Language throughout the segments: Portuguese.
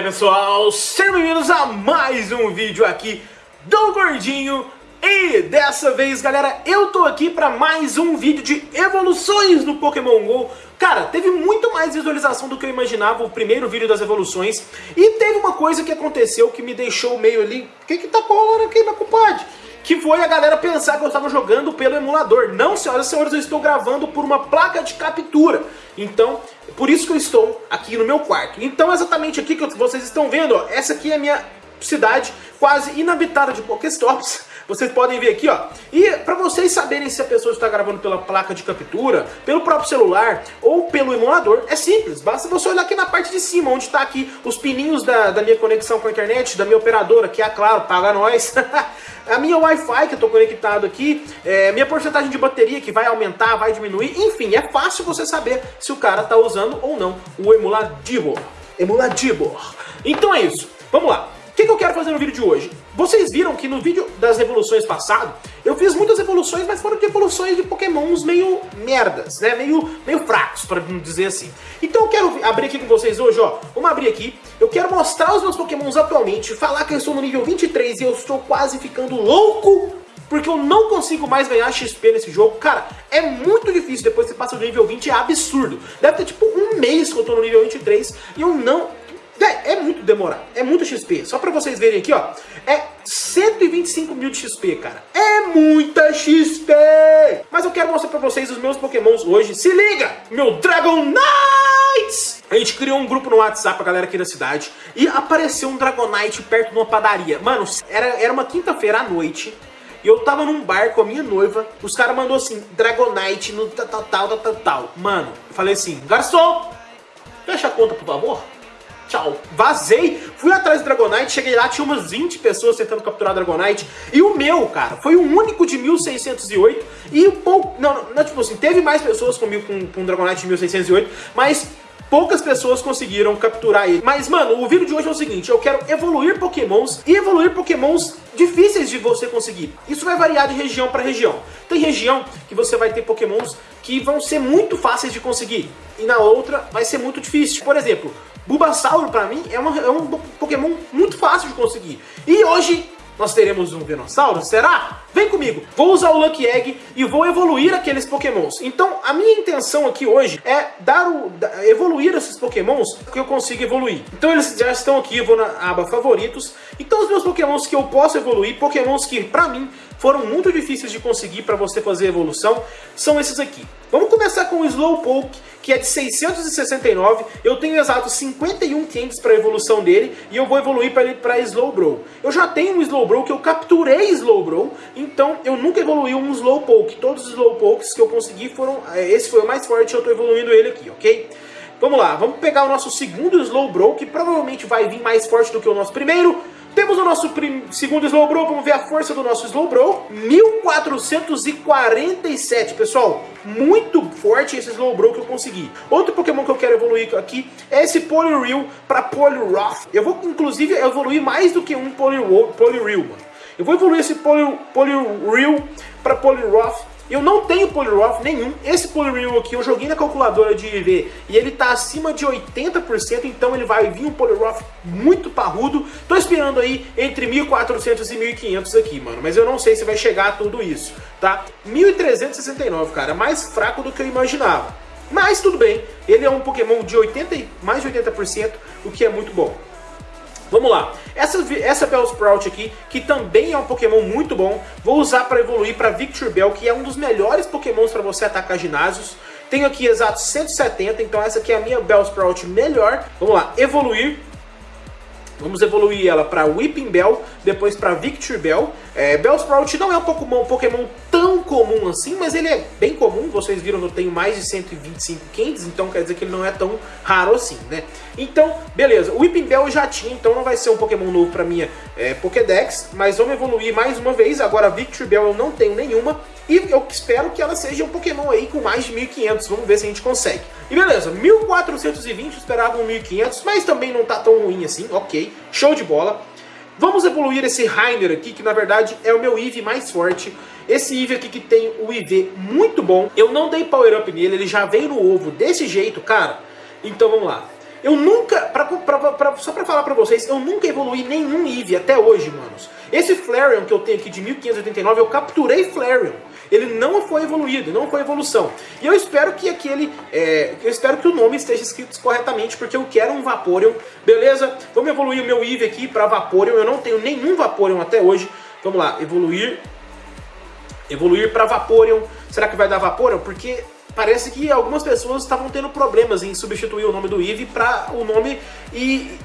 aí pessoal, sejam bem-vindos a mais um vídeo aqui do Gordinho E dessa vez galera, eu tô aqui pra mais um vídeo de evoluções no Pokémon GO Cara, teve muito mais visualização do que eu imaginava o primeiro vídeo das evoluções E teve uma coisa que aconteceu que me deixou meio ali O que que tá rolando aqui, meu compadre? que foi a galera pensar que eu estava jogando pelo emulador. Não, senhoras e senhores, eu estou gravando por uma placa de captura. Então, por isso que eu estou aqui no meu quarto. Então, exatamente aqui que vocês estão vendo, ó, essa aqui é a minha cidade quase inabitada de Pokéstops. Vocês podem ver aqui, ó. E para vocês saberem se a pessoa está gravando pela placa de captura, pelo próprio celular ou pelo emulador, é simples. Basta você olhar aqui na parte de cima, onde está aqui os pininhos da, da minha conexão com a internet, da minha operadora, que é, claro, paga nós. a minha Wi-Fi que eu estou conectado aqui, é, minha porcentagem de bateria que vai aumentar, vai diminuir, enfim, é fácil você saber se o cara está usando ou não o emulador. Emulador. Então é isso, vamos lá. Que, eu quero fazer no vídeo de hoje? Vocês viram que no vídeo das evoluções passado, eu fiz muitas evoluções, mas foram de evoluções de pokémons meio merdas, né? Meio, meio fracos, para não dizer assim. Então eu quero abrir aqui com vocês hoje, ó. Vamos abrir aqui. Eu quero mostrar os meus pokémons atualmente, falar que eu estou no nível 23 e eu estou quase ficando louco porque eu não consigo mais ganhar XP nesse jogo. Cara, é muito difícil depois que você passa do nível 20, é absurdo. Deve ter tipo um mês que eu tô no nível 23 e eu não é, é muito demorado, é muito XP. Só pra vocês verem aqui, ó. É 125 mil de XP, cara. É muita XP! Mas eu quero mostrar pra vocês os meus pokémons hoje. Se liga! Meu Dragonite! A gente criou um grupo no WhatsApp, a galera aqui da cidade, e apareceu um Dragonite perto de uma padaria. Mano, era, era uma quinta-feira à noite, e eu tava num bar com a minha noiva, os caras mandou assim, Dragonite no tal, tal, tal, tal, tal. Mano, eu falei assim, garçom, fecha a conta, por favor tchau. Vazei, fui atrás do Dragonite, cheguei lá, tinha umas 20 pessoas tentando capturar Dragonite. E o meu, cara, foi o único de 1608. E um pouco. Não, não, tipo assim, teve mais pessoas comigo com, com Dragonite de 1608, mas poucas pessoas conseguiram capturar ele. Mas, mano, o vídeo de hoje é o seguinte, eu quero evoluir pokémons e evoluir pokémons difíceis de você conseguir. Isso vai variar de região para região. Tem região que você vai ter pokémons que vão ser muito fáceis de conseguir, e na outra vai ser muito difícil. Por exemplo, Bulbasauro, pra mim, é, uma, é um Pokémon muito fácil de conseguir. E hoje nós teremos um Venossauro, será? Vem comigo, vou usar o Lucky Egg e vou evoluir aqueles pokémons. Então, a minha intenção aqui hoje é dar o, evoluir esses pokémons que eu consigo evoluir. Então eles já estão aqui, eu vou na aba favoritos. Então os meus pokémons que eu posso evoluir, pokémons que pra mim foram muito difíceis de conseguir para você fazer evolução, são esses aqui. Vamos começar com o Slowpoke, que é de 669. Eu tenho exatos 51 candies para evolução dele e eu vou evoluir para ele para Slowbro. Eu já tenho um Slowbro que eu capturei Slowbro, então eu nunca evolui um Slowpoke. Todos os Slowpokes que eu consegui foram... É, esse foi o mais forte eu estou evoluindo ele aqui, ok? Vamos lá, vamos pegar o nosso segundo Slowbro, que provavelmente vai vir mais forte do que o nosso primeiro. Temos o nosso segundo Slowbro, vamos ver a força do nosso Slowbro. 1447, pessoal. Muito forte esse Slowbro que eu consegui. Outro Pokémon que eu quero evoluir aqui é esse Poliwhirl para Poliwrath. Eu vou, inclusive, evoluir mais do que um Poliwhirl, mano. Eu vou evoluir esse Poliwhirl para Poliwrath eu não tenho Poliwrath nenhum. Esse Poliwhirl aqui eu joguei na calculadora de IV e ele tá acima de 80%, então ele vai vir um Poliwrath muito parrudo. Tô esperando aí entre 1.400 e 1.500 aqui, mano. Mas eu não sei se vai chegar a tudo isso, tá? 1.369, cara. Mais fraco do que eu imaginava. Mas tudo bem, ele é um Pokémon de 80, mais de 80%, o que é muito bom. Vamos lá. Essa, essa Bellsprout aqui, que também é um Pokémon muito bom, vou usar para evoluir para Victor Bell, que é um dos melhores Pokémons para você atacar ginásios. Tenho aqui exatos 170, então essa aqui é a minha Bellsprout melhor. Vamos lá, evoluir Vamos evoluir ela para Whipping Bell, depois para Victor Bell. É, Bellsprout não é um Pokémon, Pokémon tão comum assim, mas ele é bem comum. Vocês viram que eu tenho mais de 125 candies, então quer dizer que ele não é tão raro assim, né? Então, beleza. O Whipping Bell eu já tinha, então não vai ser um Pokémon novo para minha é, Pokédex, mas vamos evoluir mais uma vez. Agora Victor Bell eu não tenho nenhuma. E eu espero que ela seja um Pokémon aí com mais de 1500, vamos ver se a gente consegue. E beleza, 1420, esperava um 1500, mas também não tá tão ruim assim, ok, show de bola. Vamos evoluir esse Rainer aqui, que na verdade é o meu IV mais forte. Esse IV aqui que tem o IV muito bom. Eu não dei Power Up nele, ele já veio no ovo desse jeito, cara. Então vamos lá. Eu nunca, pra, pra, pra, só pra falar pra vocês, eu nunca evoluí nenhum Eevee até hoje, manos. Esse Flareon que eu tenho aqui de 1589, eu capturei Flareon. Ele não foi evoluído, não foi evolução. E eu espero que aquele, é, eu espero que o nome esteja escrito corretamente, porque eu quero um Vaporeon, beleza? Vamos evoluir o meu Eevee aqui pra Vaporeon, eu não tenho nenhum Vaporeon até hoje. Vamos lá, evoluir, evoluir pra Vaporeon. Será que vai dar Vaporeon? Porque parece que algumas pessoas estavam tendo problemas em substituir o nome do Eevee para o nome e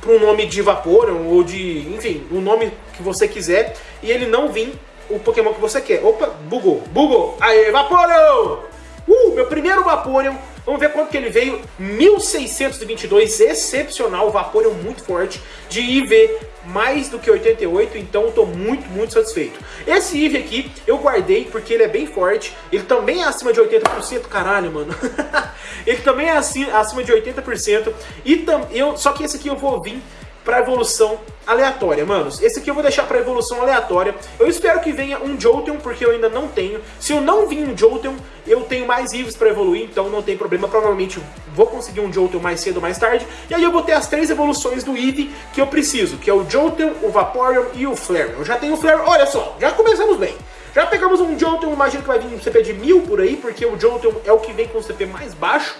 para um nome de Vaporeon ou de, enfim, o nome que você quiser e ele não vir o Pokémon que você quer. Opa, bugou, bugou. Aê, Vaporeon! Uh, meu primeiro Vaporeon Vamos ver quanto que ele veio. 1622, excepcional, Vaporeon muito forte, de IV mais do que 88, então tô muito, muito satisfeito. Esse IV aqui eu guardei porque ele é bem forte, ele também é acima de 80%, caralho, mano. ele também é acima de 80%, e tam, eu, só que esse aqui eu vou vir para evolução aleatória, manos. Esse aqui eu vou deixar para evolução aleatória. Eu espero que venha um Jolteon, porque eu ainda não tenho. Se eu não vir um Jolteon, eu tenho mais Eevees para evoluir, então não tem problema. Provavelmente vou conseguir um Jolteon mais cedo ou mais tarde. E aí eu vou ter as três evoluções do Eevee que eu preciso, que é o Jolteon, o Vaporeon e o Flareon. Eu já tenho o Flareon, olha só, já começamos bem. Já pegamos um Jolteon, imagino que vai vir um CP de mil por aí, porque o Jolteon é o que vem com o CP mais baixo.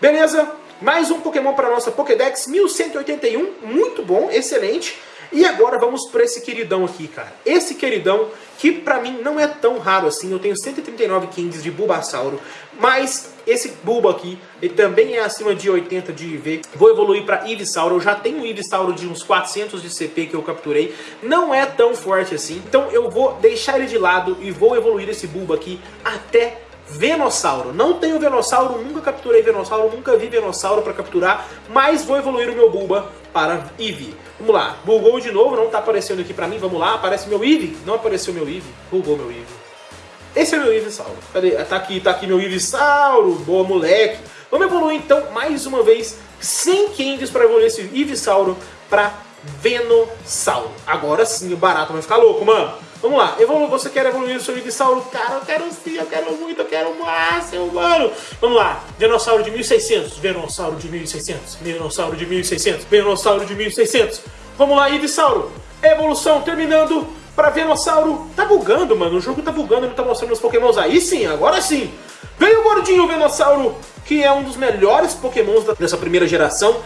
Beleza? Mais um Pokémon para nossa Pokédex, 1181, muito bom, excelente. E agora vamos para esse queridão aqui, cara. Esse queridão que pra mim não é tão raro assim. Eu tenho 139 Kings de Bulbasauro, mas esse Bulba aqui, ele também é acima de 80 de IV. Vou evoluir para Ivisauro. Eu já tenho um Ivisauro de uns 400 de CP que eu capturei. Não é tão forte assim. Então eu vou deixar ele de lado e vou evoluir esse Bulba aqui até Venossauro. Não tenho Venossauro, nunca capturei Venossauro, nunca vi Venossauro para capturar, mas vou evoluir o meu Bulba para Eevee. Vamos lá, bugou de novo, não está aparecendo aqui para mim, vamos lá, aparece meu Eevee, não apareceu meu Eevee, bugou meu Eevee. Esse é meu Eeveesauro. Cadê? Tá aqui, tá aqui meu Eeveesauro, boa moleque. Vamos evoluir então, mais uma vez, 100 candies para evoluir esse Eeveesauro para Venossauro. Agora sim o barato vai ficar louco, mano. Vamos lá, evolu você quer evoluir o seu dinossauro? Cara, eu quero sim, eu quero muito, eu quero o máximo, mano. Vamos lá, dinossauro de 1600, venossauro de 1600, dinossauro de 1600, venossauro de 1600. Vamos lá, Ivisauro, evolução terminando para Venossauro. Tá bugando, mano, o jogo tá bugando, não tá mostrando os pokémons. Aí sim, agora sim. Veio o gordinho Venossauro, que é um dos melhores pokémons dessa primeira geração.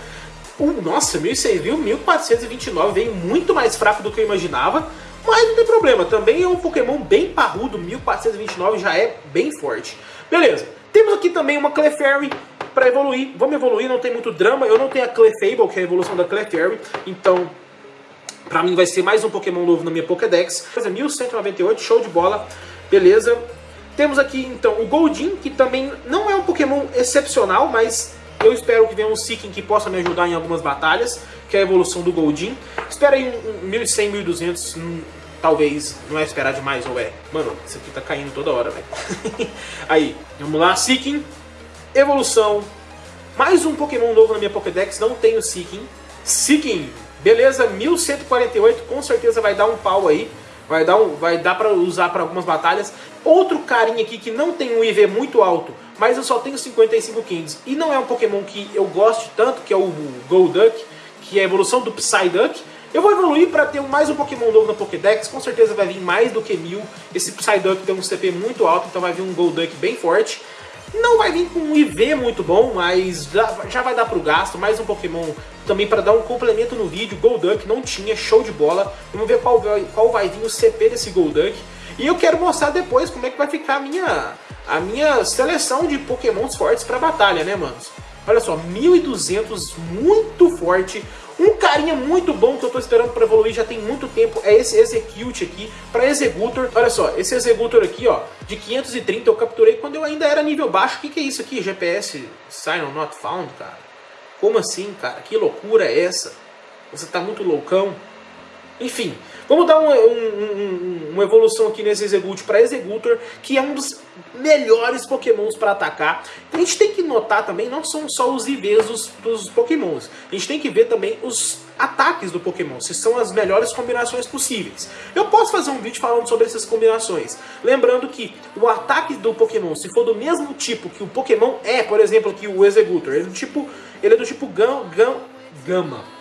Uh, nossa, 1600, 1429, veio muito mais fraco do que eu imaginava. Mas não tem problema, também é um Pokémon bem parrudo, 1429 já é bem forte. Beleza, temos aqui também uma Clefairy para evoluir. Vamos evoluir, não tem muito drama. Eu não tenho a Clefable, que é a evolução da Clefairy, então pra mim vai ser mais um Pokémon novo na minha Pokédex. 1198, show de bola, beleza. Temos aqui então o Goldin, que também não é um Pokémon excepcional, mas eu espero que venha um Seeking que possa me ajudar em algumas batalhas, que é a evolução do Goldin. Espera aí um 1100, 1200, talvez não é esperar demais, ou é? Mano, isso aqui tá caindo toda hora, velho. Aí, vamos lá, Seeking, evolução, mais um Pokémon novo na minha Pokédex, não tenho Seeking. Seeking, beleza, 1148, com certeza vai dar um pau aí. Vai dar, um, vai dar pra usar para algumas batalhas. Outro carinha aqui que não tem um IV muito alto, mas eu só tenho 55 Kings. E não é um Pokémon que eu goste tanto, que é o Golduck, que é a evolução do Psyduck. Eu vou evoluir para ter mais um Pokémon novo na Pokédex, com certeza vai vir mais do que mil. Esse Psyduck tem um CP muito alto, então vai vir um Golduck bem forte. Não vai vir com um IV muito bom, mas já, já vai dar pro gasto. Mais um Pokémon também para dar um complemento no vídeo. Golduck não tinha, show de bola. Vamos ver qual vai, qual vai vir o CP desse Golduck. E eu quero mostrar depois como é que vai ficar a minha, a minha seleção de Pokémons fortes para batalha, né, manos? Olha só, 1200, muito forte. Um carinha muito bom que eu tô esperando para evoluir já tem muito tempo é esse Execute aqui, para Executor. Olha só, esse Executor aqui, ó, de 530 eu capturei quando eu ainda era nível baixo. O que, que é isso aqui? GPS Sign Not Found, cara? Como assim, cara? Que loucura é essa? Você tá muito loucão? Enfim, Vamos dar um, um, um, uma evolução aqui nesse Exegute para Exegutor, que é um dos melhores pokémons para atacar. A gente tem que notar também, não são só os IVs dos, dos pokémons, a gente tem que ver também os ataques do Pokémon, se são as melhores combinações possíveis. Eu posso fazer um vídeo falando sobre essas combinações, lembrando que o ataque do Pokémon, se for do mesmo tipo que o Pokémon é, por exemplo, aqui o Exegutor, ele é do tipo, ele é do tipo Gam, Gam, Gama.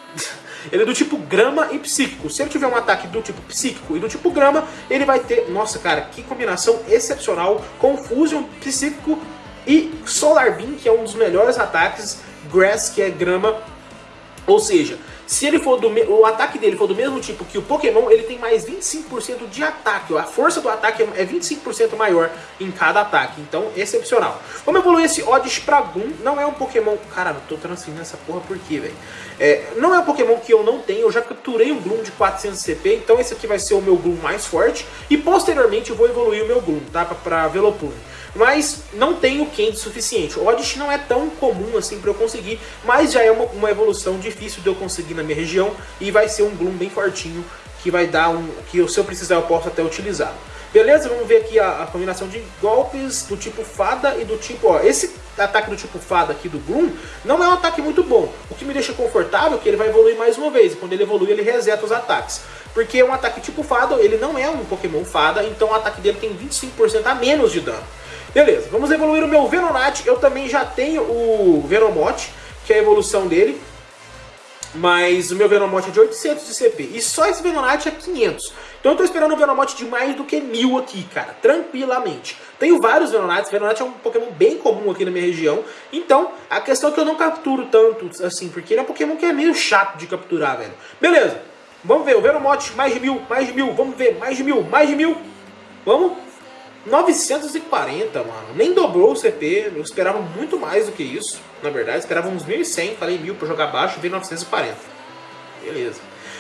Ele é do tipo grama e psíquico. Se ele tiver um ataque do tipo psíquico e do tipo grama, ele vai ter... Nossa, cara, que combinação excepcional. Confusion, psíquico e Solar Beam, que é um dos melhores ataques. Grass, que é grama. Ou seja, se ele for do o ataque dele for do mesmo tipo que o Pokémon, ele tem mais 25% de ataque. A força do ataque é 25% maior em cada ataque. Então, excepcional. Vamos evoluir esse Oddish pra Gloom. Não é um Pokémon... Cara, eu tô transferindo essa porra por quê, velho? É, não é um Pokémon que eu não tenho. Eu já capturei um Gloom de 400 CP. Então, esse aqui vai ser o meu Gloom mais forte. E, posteriormente, eu vou evoluir o meu Gloom, tá? Pra, pra mas não tenho Candy suficiente. O Oddish não é tão comum assim para eu conseguir, mas já é uma, uma, evolução difícil de eu conseguir na minha região e vai ser um Gloom bem fortinho que vai dar um... que se eu precisar eu posso até utilizar. Beleza? Vamos ver aqui a, a, combinação de golpes do tipo fada e do tipo... Ó, esse ataque do tipo fada aqui do Gloom não é um ataque muito bom. O que me deixa confortável é que ele vai evoluir mais uma vez. E quando ele evolui, ele reseta os ataques. Porque um ataque tipo fada, ele não é um Pokémon fada, então o ataque dele tem 25% a menos de dano. Beleza, vamos evoluir o meu Venonat. Eu também já tenho o Venomote, que é a evolução dele. Mas o meu Venomote é de 800 de CP. E só esse Venonat é 500. Então eu tô esperando um Venomote de mais do que 1000 aqui, cara. Tranquilamente. Tenho vários Venonats. Venonat é um Pokémon bem comum aqui na minha região. Então, a questão é que eu não capturo tanto, assim. Porque ele é um Pokémon que é meio chato de capturar, velho. Beleza. Vamos ver. O Venomote, mais de mil, mais de mil. Vamos ver. Mais de mil, mais de mil. Vamos. 940, mano. Nem dobrou o CP. Eu esperava muito mais do que isso. Na verdade, esperava uns 1.100. Falei mil pra jogar baixo, veio 940. Beleza.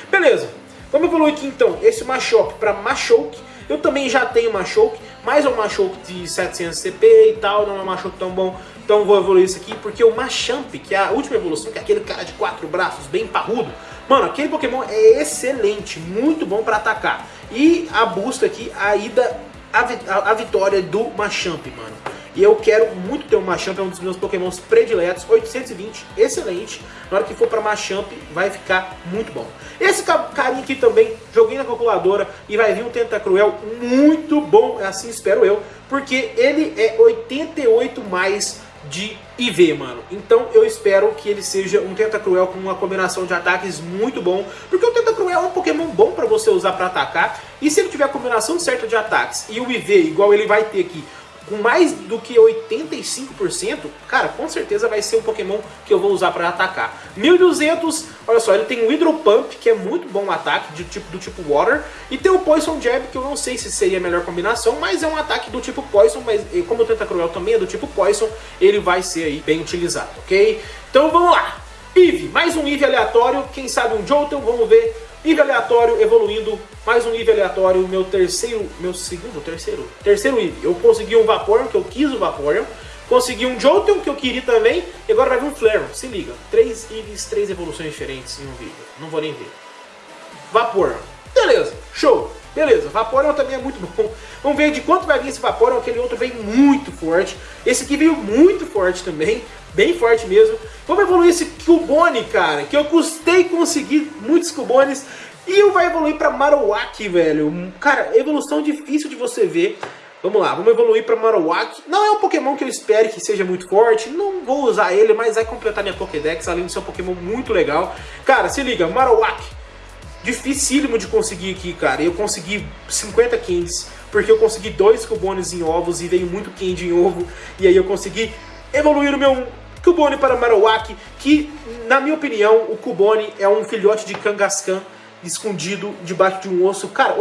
Beleza. Vamos evoluir aqui então. Esse Machoke para Machoke. Eu também já tenho Machoke, mas é um Machoke de 700 CP e tal. Não é um Machoke tão bom. Então vou evoluir isso aqui. Porque o Machamp, que é a última evolução, que é aquele cara de quatro braços, bem parrudo. Mano, aquele Pokémon é excelente. Muito bom para atacar. E a busca aqui, a ida a, a, vitória do Machamp, mano. E eu quero muito ter um Machamp, é um dos meus pokémons prediletos, 820, excelente. Na hora que for pra Machamp, vai ficar muito bom. Esse carinha aqui também, joguei na calculadora e vai vir um Tentacruel muito bom, assim espero eu. Porque ele é 88 mais de IV, mano. Então eu espero que ele seja um Tentacruel com uma combinação de ataques muito bom, porque o Tentacruel é um Pokémon bom pra você usar pra atacar, e se ele tiver a combinação certa de ataques e o IV, igual ele vai ter aqui, com mais do que 85%, cara, com certeza vai ser um Pokémon que eu vou usar para atacar. 1200, olha só, ele tem o Hydro Pump, que é muito bom ataque de tipo, do tipo Water, e tem o Poison Jab, que eu não sei se seria a melhor combinação, mas é um ataque do tipo Poison, mas como o Tentacruel também é do tipo Poison, ele vai ser aí bem utilizado, ok? Então vamos lá! Eve, mais um Eve aleatório, quem sabe um Jolteon, vamos ver Nível aleatório, evoluindo, mais um nível aleatório, meu terceiro, meu segundo, terceiro, terceiro nível. Eu consegui um Vaporeon, que eu quis o Vaporeon, consegui um Jolteon, que eu queria também, e agora vai vir um Flareon, se liga. Três níveis, três evoluções diferentes em um vídeo, não vou nem ver. Vaporeon, beleza, show. Beleza, Vaporeon também é muito bom. Vamos ver de quanto vai vir esse Vaporeon, aquele outro veio muito forte. Esse aqui veio muito forte também, bem forte mesmo. Vamos evoluir esse Cubone, cara, que eu custei conseguir muitos Cubones. E vai evoluir para Marowak, velho. Cara, evolução difícil de você ver. Vamos lá, vamos evoluir para Marowak. Não é um Pokémon que eu espere que seja muito forte, não vou usar ele, mas vai completar minha Pokédex, além de ser um Pokémon muito legal. Cara, se liga, Marowak, dificílimo de conseguir aqui, cara. Eu consegui 50 Candies, porque eu consegui dois Cubones em ovos e veio muito Candy em ovo. E aí eu consegui evoluir o meu Cubone para Marowak, que, na minha opinião, o Cubone é um filhote de Kangaskhan escondido debaixo de um osso. Cara,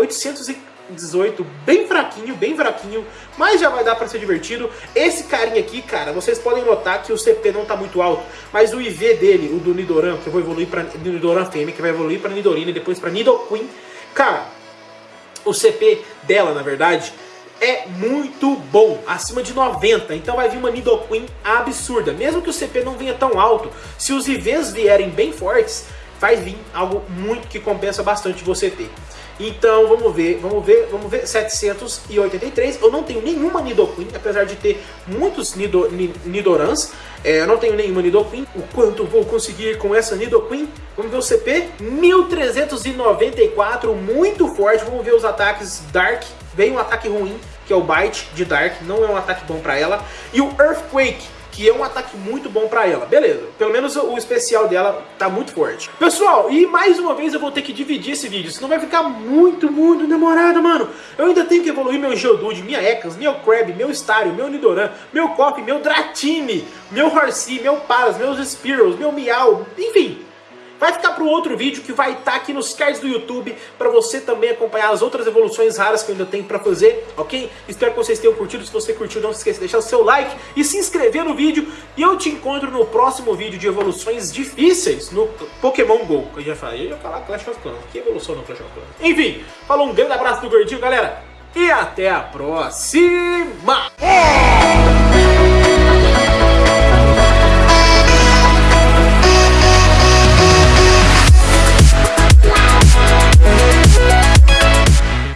818, bem fraquinho, bem fraquinho, mas já vai dar para ser divertido. Esse carinha aqui, cara, vocês podem notar que o CP não tá muito alto, mas o IV dele, o do Nidoran, que eu vou evoluir para Nidoran Fêmea, que vai evoluir para Nidorina e depois para Nidoqueen, cara, o CP dela, na verdade, é muito bom, acima de 90, então vai vir uma Nidoqueen absurda, mesmo que o CP não venha tão alto, se os IVs vierem bem fortes, vai vir algo muito que compensa bastante você ter. Então vamos ver, vamos ver, vamos ver, 783, eu não tenho nenhuma Nidoqueen, apesar de ter muitos Nido, Nidorans, é, eu não tenho nenhuma Nidoqueen, o quanto vou conseguir com essa Nidoqueen? Vamos ver o CP, 1394, muito forte, vamos ver os ataques Dark, vem um ataque ruim, que é o Bite de Dark, não é um ataque bom pra ela, e o Earthquake, que é um ataque muito bom pra ela. Beleza, pelo menos o especial dela tá muito forte. Pessoal, e mais uma vez eu vou ter que dividir esse vídeo, senão vai ficar muito, muito demorado, mano. Eu ainda tenho que evoluir meu Geodude, minha Ekans, meu Crab, meu Stario, meu Nidoran, meu Cop, meu Dratini, meu Horsey, meu Paras, meus Spearows, meu Miau, enfim... Vai ficar para o outro vídeo que vai estar tá aqui nos cards do YouTube para você também acompanhar as outras evoluções raras que eu ainda tenho para fazer, ok? Espero que vocês tenham curtido. Se você curtiu, não se esqueça de deixar o seu like e se inscrever no vídeo. E eu te encontro no próximo vídeo de evoluções difíceis no Pokémon GO. Eu já falei, eu ia falar Clash of Clans. Que evolução no Clash of Clans? Enfim, falou um grande abraço do Gordinho, galera. E até a próxima!